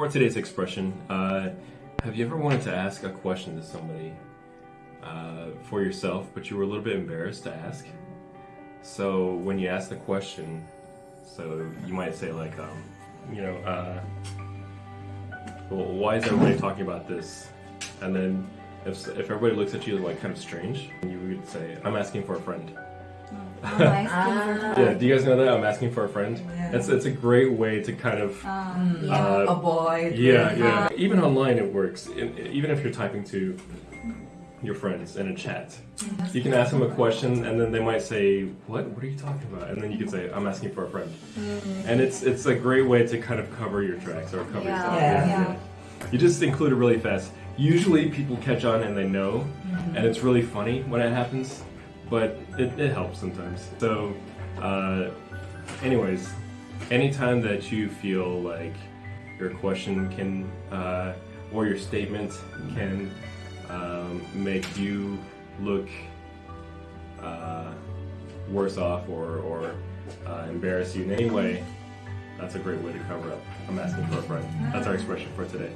For today's expression, uh, have you ever wanted to ask a question to somebody uh, for yourself, but you were a little bit embarrassed to ask? So when you ask the question, so you might say like, um, you know, uh, well, why is everybody talking about this? And then if, if everybody looks at you like kind of strange, you would say, I'm asking for a friend. I'm asking for Yeah, do you guys know that? I'm asking for a friend. Yeah. It's it's a great way to kind of Um, yeah. Uh, Avoid. yeah yeah. Even online it works. E- Even if you're typing to your friends in a chat, you can ask them a question and then they might say, "What? What are you talking about?" And then you can say, "I'm asking for a friend." And it's it's a great way to kind of cover your tracks or cover Yeah, yourself. yeah. You just include it really fast. Usually people catch on and they know, and it's really funny when it happens, but it, it helps sometimes. So, uh, anyways, anytime that you feel like your question can, uh, or your statement can um, make you look uh, worse off or, or uh, embarrass you in any way, that's a great way to cover up. I'm asking for a friend. That's our expression for today.